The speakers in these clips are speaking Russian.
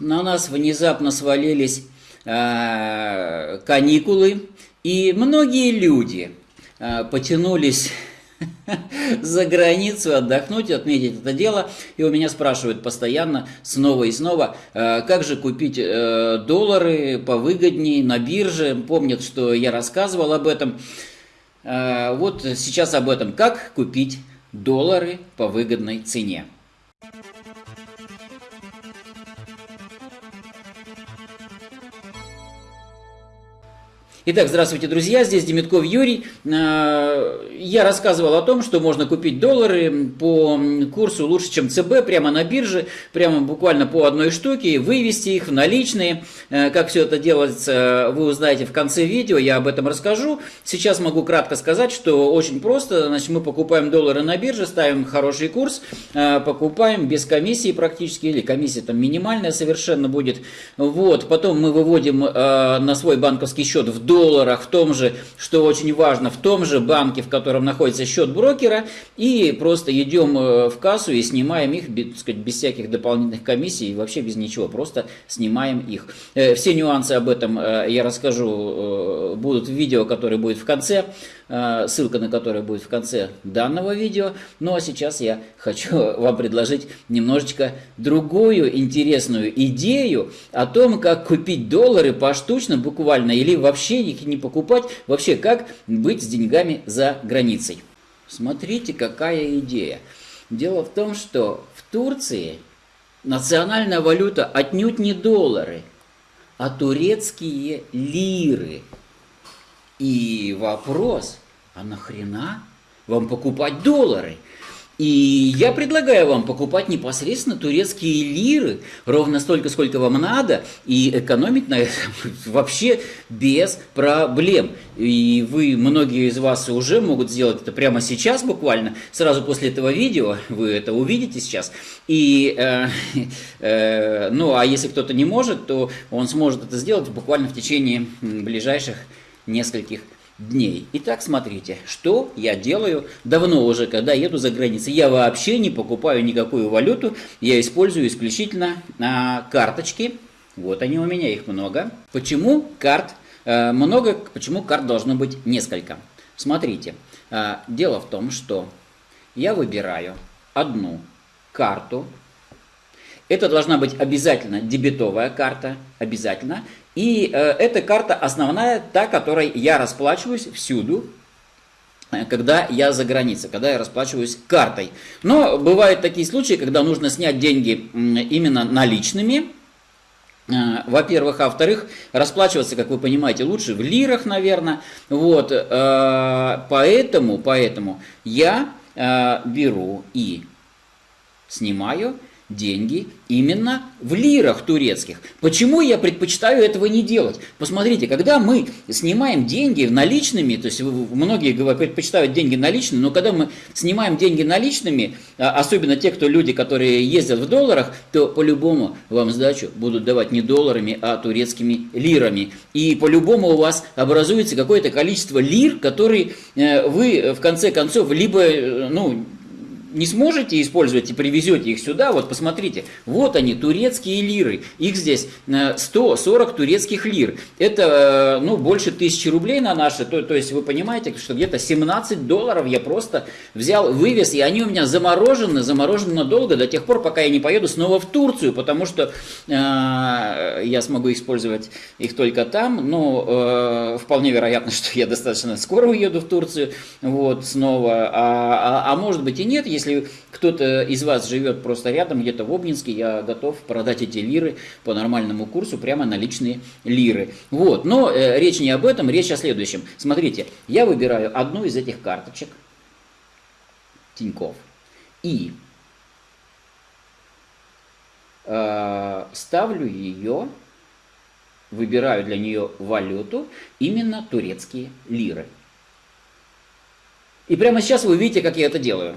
на нас внезапно свалились э, каникулы, и многие люди э, потянулись за границу отдохнуть, отметить это дело. И у меня спрашивают постоянно, снова и снова, э, как же купить э, доллары повыгоднее на бирже. Помнят, что я рассказывал об этом. Вот сейчас об этом. Как купить доллары по выгодной цене. Итак, здравствуйте, друзья, здесь Демитков Юрий. А, я рассказывал о том, что можно купить доллары по курсу лучше, чем ЦБ, прямо на бирже, прямо буквально по одной штуке, вывести их в наличные. А, как все это делается, вы узнаете в конце видео, я об этом расскажу. Сейчас могу кратко сказать, что очень просто. Значит, мы покупаем доллары на бирже, ставим хороший курс, а, покупаем без комиссии практически, или комиссия там минимальная совершенно будет. Вот, потом мы выводим на свой банковский счет в доллары, долларах, в том же, что очень важно, в том же банке, в котором находится счет брокера, и просто идем э, в кассу и снимаем их, так сказать, без всяких дополнительных комиссий, вообще без ничего, просто снимаем их. Э, все нюансы об этом э, я расскажу, будут в видео, которое будет в конце. Ссылка на которое будет в конце данного видео. Ну а сейчас я хочу вам предложить немножечко другую интересную идею о том, как купить доллары поштучно буквально или вообще их не покупать, вообще как быть с деньгами за границей. Смотрите, какая идея. Дело в том, что в Турции национальная валюта отнюдь не доллары, а турецкие лиры – и вопрос, а нахрена вам покупать доллары? И я предлагаю вам покупать непосредственно турецкие лиры, ровно столько, сколько вам надо, и экономить на этом вообще без проблем. И вы, многие из вас уже могут сделать это прямо сейчас буквально, сразу после этого видео, вы это увидите сейчас. И, э, э, ну, а если кто-то не может, то он сможет это сделать буквально в течение ближайших нескольких дней. Итак, смотрите, что я делаю давно уже, когда еду за границей. Я вообще не покупаю никакую валюту, я использую исключительно а, карточки. Вот они у меня, их много. Почему карт а, много, почему карт должно быть несколько? Смотрите, а, дело в том, что я выбираю одну карту. Это должна быть обязательно дебетовая карта, обязательно. И э, эта карта основная, та, которой я расплачиваюсь всюду, э, когда я за границей, когда я расплачиваюсь картой. Но бывают такие случаи, когда нужно снять деньги именно наличными, э, во-первых, а во-вторых, расплачиваться, как вы понимаете, лучше в лирах, наверное. Вот, поэтому, поэтому я беру и снимаю деньги именно в лирах турецких. Почему я предпочитаю этого не делать? Посмотрите, когда мы снимаем деньги наличными, то есть многие предпочитают деньги наличными, но когда мы снимаем деньги наличными, а, особенно те, кто люди, которые ездят в долларах, то по-любому вам сдачу будут давать не долларами, а турецкими лирами. И по-любому у вас образуется какое-то количество лир, которые э, вы в конце концов либо, э, ну, не сможете использовать и привезете их сюда, вот посмотрите, вот они, турецкие лиры, их здесь 140 э, турецких лир, это э, ну, больше тысячи рублей на наши, то, то есть вы понимаете, что где-то 17 долларов я просто взял, вывез, и они у меня заморожены, заморожены надолго, до тех пор, пока я не поеду снова в Турцию, потому что э, я смогу использовать их только там, но э, вполне вероятно, что я достаточно скоро уеду в Турцию, вот, снова, а, а, а может быть и нет, если если кто-то из вас живет просто рядом, где-то в Обнинске, я готов продать эти лиры по нормальному курсу, прямо наличные лиры. Вот, но э, речь не об этом, речь о следующем. Смотрите, я выбираю одну из этих карточек, Тиньков, и э, ставлю ее, выбираю для нее валюту, именно турецкие лиры. И прямо сейчас вы видите, как я это делаю.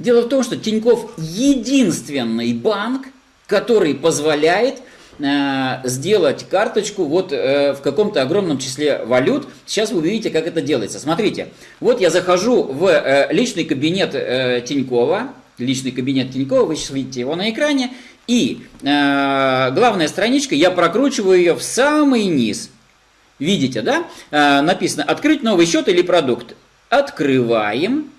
Дело в том, что Тиньков единственный банк, который позволяет э, сделать карточку вот э, в каком-то огромном числе валют. Сейчас вы увидите, как это делается. Смотрите, вот я захожу в э, личный кабинет Тинькова, личный кабинет Тинькова, вы сейчас видите его на экране, И главная страничка, я прокручиваю ее в самый низ. Видите, да? Написано «Открыть новый счет или продукт». Открываем.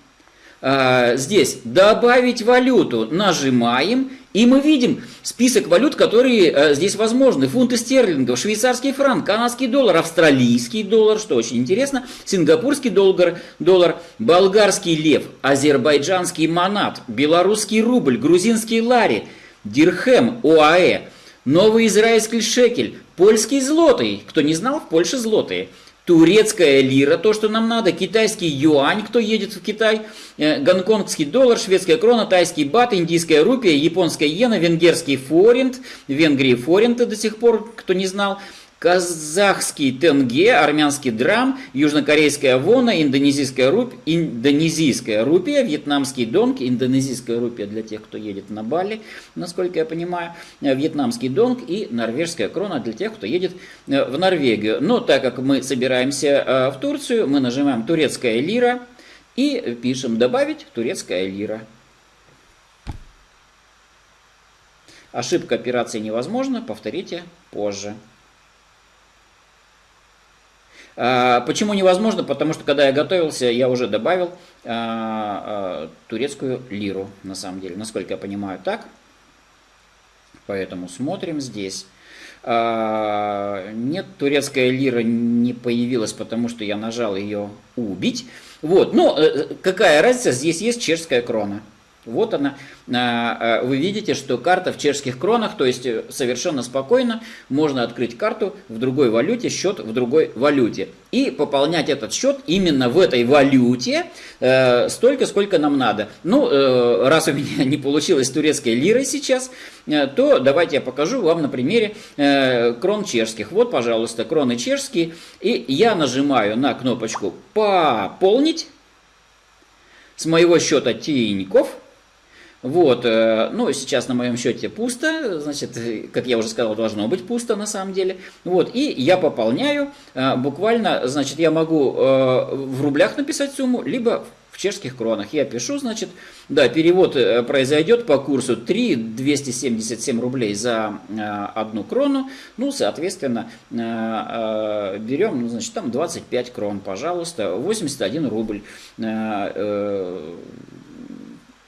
Э, здесь «Добавить валюту». Нажимаем. И мы видим список валют, которые э, здесь возможны. Фунты стерлингов, швейцарский франк, канадский доллар, австралийский доллар, что очень интересно, сингапурский доллар, доллар болгарский лев, азербайджанский манат, белорусский рубль, грузинский лари, дирхем, ОАЭ, новый израильский шекель, польский злотый, кто не знал, в Польше злотые – турецкая лира, то, что нам надо, китайский юань, кто едет в Китай, э, гонконгский доллар, шведская крона, тайский бат, индийская рупия, японская иена, венгерский форинт, Венгрии форинты до сих пор, кто не знал, казахский тенге, армянский драм, южнокорейская вона, индонезийская, руп, индонезийская рупия, вьетнамский донг, индонезийская рупия для тех, кто едет на Бали, насколько я понимаю, вьетнамский донг и норвежская крона для тех, кто едет э, в Норвегию. Но так как мы собираемся э, в Турцию, мы нажимаем турецкая лира и пишем добавить турецкая лира. Ошибка операции невозможна, повторите позже. А, почему невозможно? Потому что когда я готовился, я уже добавил а, а, турецкую лиру, на самом деле, насколько я понимаю, так. Поэтому смотрим здесь. Нет, турецкая лира не появилась, потому что я нажал ее убить. Вот, но э, какая разница, здесь есть чешская крона. Вот она. А, а, вы видите, что карта в чешских кронах, то есть э, совершенно спокойно можно открыть карту в другой валюте, счет в другой валюте. И пополнять этот счет именно в этой валюте э, столько, сколько нам надо. Ну, э, раз у меня не получилось турецкой лирой сейчас, то давайте я покажу вам на примере крон чешских. Вот, пожалуйста, кроны чешские. И я нажимаю на кнопочку «Пополнить» с моего счета Тинькофф. Вот, э, ну, сейчас на моем счете пусто, значит, как я уже сказал, должно быть пусто на самом деле. Вот, и я пополняю, э, буквально, значит, я могу э, в рублях написать сумму, либо в чешских кронах. Я пишу, значит, да, перевод произойдет по курсу 3 277 рублей за одну крону. Ну, соответственно, берем, ну, значит, там 25 крон, пожалуйста, 81 рубль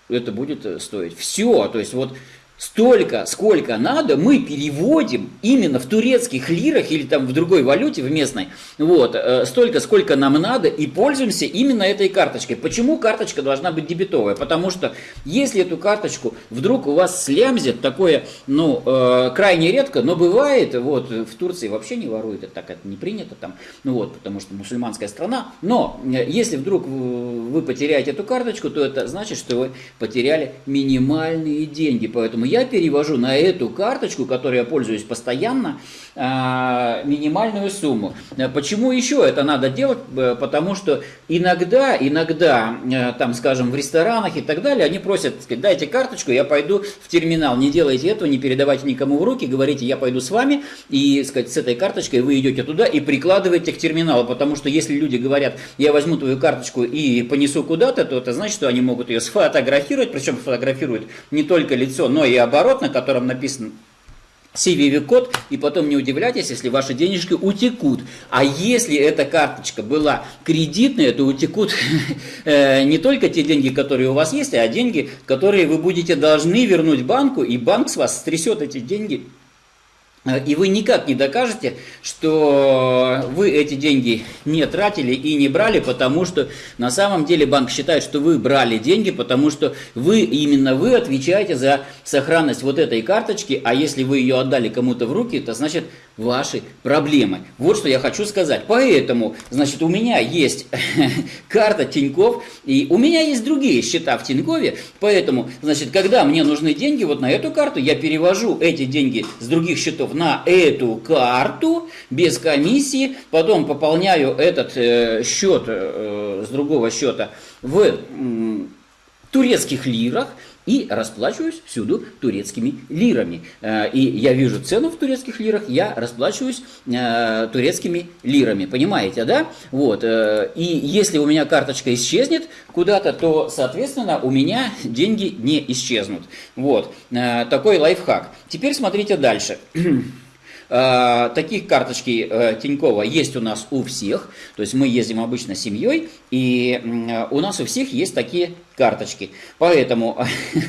это будет э, стоить. Все, то есть вот столько, сколько надо, мы переводим именно в турецких лирах или там в другой валюте, в местной, вот, э, столько, сколько нам надо и пользуемся именно этой карточкой. Почему карточка должна быть дебетовая? Потому что если эту карточку вдруг у вас слямзят, такое, ну, э, крайне редко, но бывает, вот, в Турции вообще не воруют, это так это не принято там, ну вот, потому что мусульманская страна, но э, если вдруг вы потеряете эту карточку, то это значит, что вы потеряли минимальные деньги, поэтому я перевожу на эту карточку, которой я пользуюсь постоянно, а, минимальную сумму. Почему еще это надо делать? Э, потому что иногда, иногда, э, там, скажем, в ресторанах и так далее, они просят, сказать, дайте карточку, я пойду в терминал. Не делайте этого, не передавайте никому в руки, говорите, я пойду с вами, и, сказать, с этой карточкой вы идете туда и прикладываете к терминалу, потому что если люди говорят, я возьму твою карточку и понесу куда-то, то это значит, что они могут ее сфотографировать, причем фотографируют не только лицо, но и оборот, на котором написан CVV-код, и потом не удивляйтесь, если ваши денежки утекут. А если эта карточка была кредитная, то утекут э, не только те деньги, которые у вас есть, а деньги, которые вы будете должны вернуть банку, и банк с вас стрясет эти деньги и вы никак не докажете, что вы эти деньги не тратили и не брали, потому что на самом деле банк считает, что вы брали деньги, потому что вы, именно вы отвечаете за сохранность вот этой карточки, а если вы ее отдали кому-то в руки, то значит ваши проблемы. Вот что я хочу сказать. Поэтому, значит, у меня есть карта Тиньков, и у меня есть другие счета в Тинькове, поэтому, значит, когда мне нужны деньги вот на эту карту, я перевожу эти деньги с других счетов на эту карту без комиссии, потом пополняю этот э, счет э, с другого счета в э, турецких лирах, и расплачиваюсь всюду турецкими лирами. Э, и я вижу цену в турецких лирах, я расплачиваюсь э, турецкими лирами, понимаете, да? Вот. Э, и если у меня карточка исчезнет куда-то, то, соответственно, у меня деньги не исчезнут. Вот. Такой лайфхак. Теперь смотрите дальше. Э, таких карточки э, Тинькова есть у нас у всех. То есть мы ездим обычно семьей, и у нас у всех есть такие карточки. Поэтому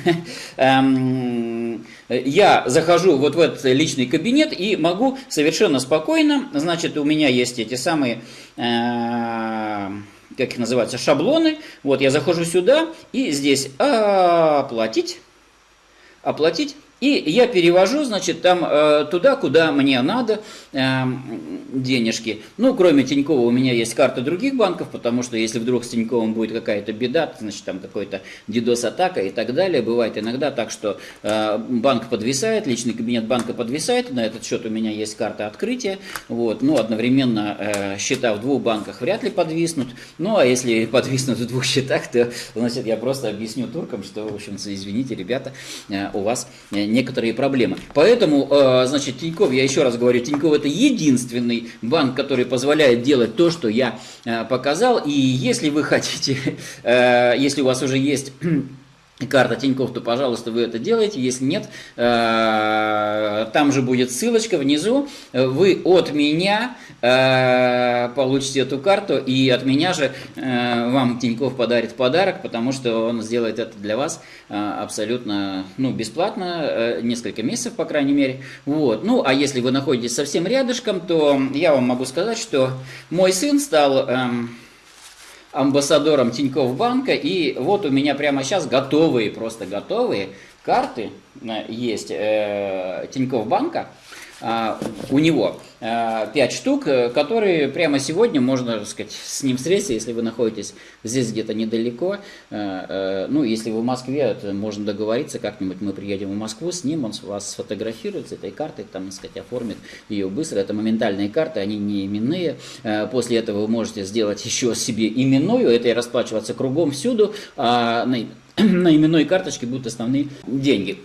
эм, я захожу вот в этот личный кабинет и могу совершенно спокойно, значит, у меня есть эти самые э, как их называются, шаблоны. Вот я захожу сюда и здесь оплатить, оплатить. И я перевожу, значит, там э, туда, куда мне надо э, денежки. Ну, кроме Тинькова у меня есть карты других банков, потому что если вдруг с Тиньковым будет какая-то беда, значит, там какой-то DDoS-атака и так далее. Бывает иногда так, что э, банк подвисает, личный кабинет банка подвисает, на этот счет у меня есть карта открытия. Вот, ну, одновременно счета в двух банках вряд ли подвиснут. Ну, а если подвиснут в двух счетах, то, значит, я просто объясню туркам, что, в общем, извините, ребята, у вас некоторые проблемы. Поэтому, э, значит, Тиньков, я еще раз говорю, Тиньков это единственный банк, который позволяет делать то, что я э, показал. И если вы хотите, э, если у вас уже есть карта Тинькофф, то, пожалуйста, вы это делаете. Если нет, э, там же будет ссылочка внизу. Вы от меня э, получите эту карту, и от меня же э, вам Тинькофф подарит подарок, потому что он сделает это для вас абсолютно ну, бесплатно, несколько месяцев, по крайней мере. Вот. Ну, а если вы находитесь совсем рядышком, то я вам могу сказать, что мой сын стал эм, амбассадором Тинькофф банка. И вот у меня прямо сейчас готовые, просто готовые карты э, есть э, Тинькофф банка. А, у него 5 а, штук, э, которые прямо сегодня можно, так сказать, с ним встретиться, если вы находитесь здесь где-то недалеко. Э, э, ну, если вы в Москве, то можно договориться, как-нибудь мы приедем в Москву с ним, он вас сфотографирует с этой картой, там, так сказать, оформит ее быстро. Это моментальные карты, они не именные. После этого вы можете сделать еще себе именную, это и расплачиваться кругом всюду, а на, на именной карточке будут основные деньги.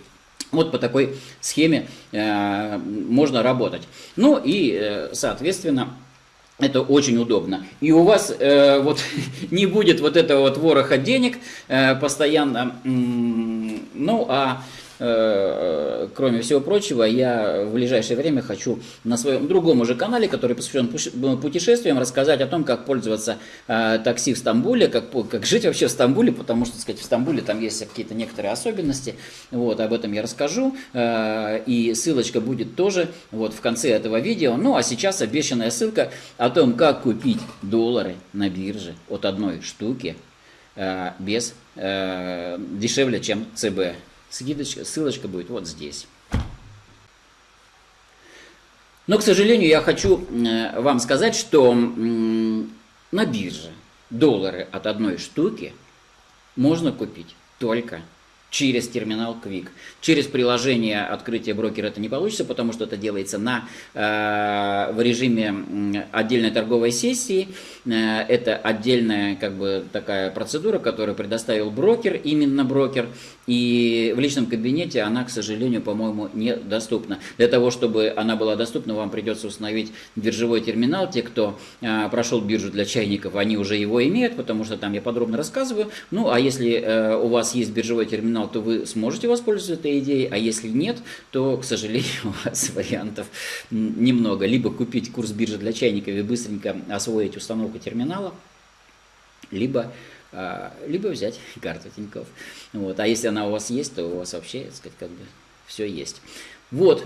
Вот по такой схеме э, можно работать. Ну и, э, соответственно, это очень удобно. И у вас э, вот не будет вот этого вот вороха денег э, постоянно. Ну, а Э, кроме всего прочего, я в ближайшее время хочу на своем другом уже канале, который посвящен путешествиям, рассказать о том, как пользоваться э, такси в Стамбуле, как, как жить вообще в Стамбуле, потому что, так сказать, в Стамбуле там есть какие-то некоторые особенности. Вот, об этом я расскажу. Э, и ссылочка будет тоже вот в конце этого видео. Ну, а сейчас обещанная ссылка о том, как купить доллары на бирже от одной штуки без дешевле, чем ЦБ. Ссылочка, ссылочка будет вот здесь. Но, к сожалению, я хочу э, вам сказать, что на бирже доллары от одной штуки можно купить только через терминал Quick. Через приложение открытия брокера это не получится, потому что это делается на, э, в режиме отдельной торговой сессии. Э, это отдельная как бы, такая процедура, которую предоставил брокер, именно брокер. И в личном кабинете она, к сожалению, по-моему, недоступна. Для того, чтобы она была доступна, вам придется установить биржевой терминал. Те, кто э, прошел биржу для чайников, они уже его имеют, потому что там я подробно рассказываю. Ну, а если у вас есть биржевой терминал, терминал, то вы сможете воспользоваться этой идеей, а если нет, то, к сожалению, у вас вариантов немного. Либо купить курс биржи для чайников и быстренько освоить установку терминала, либо а, либо взять карту Тинькофф. Вот. А если она у вас есть, то у вас вообще, так сказать, как бы все есть. Вот.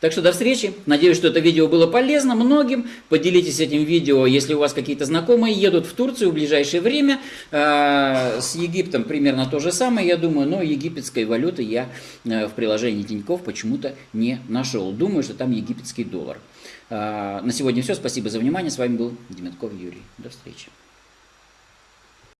Так что до встречи. Надеюсь, что это видео было полезно многим. Поделитесь этим видео, если у вас какие-то знакомые едут в Турцию в ближайшее время. А, с Египтом примерно то же самое, я думаю, но египетской валюты я э, в приложении Тинькофф почему-то не нашел. Думаю, что там египетский доллар. А, на сегодня все. Спасибо за внимание. С вами был Деметков Юрий. До встречи.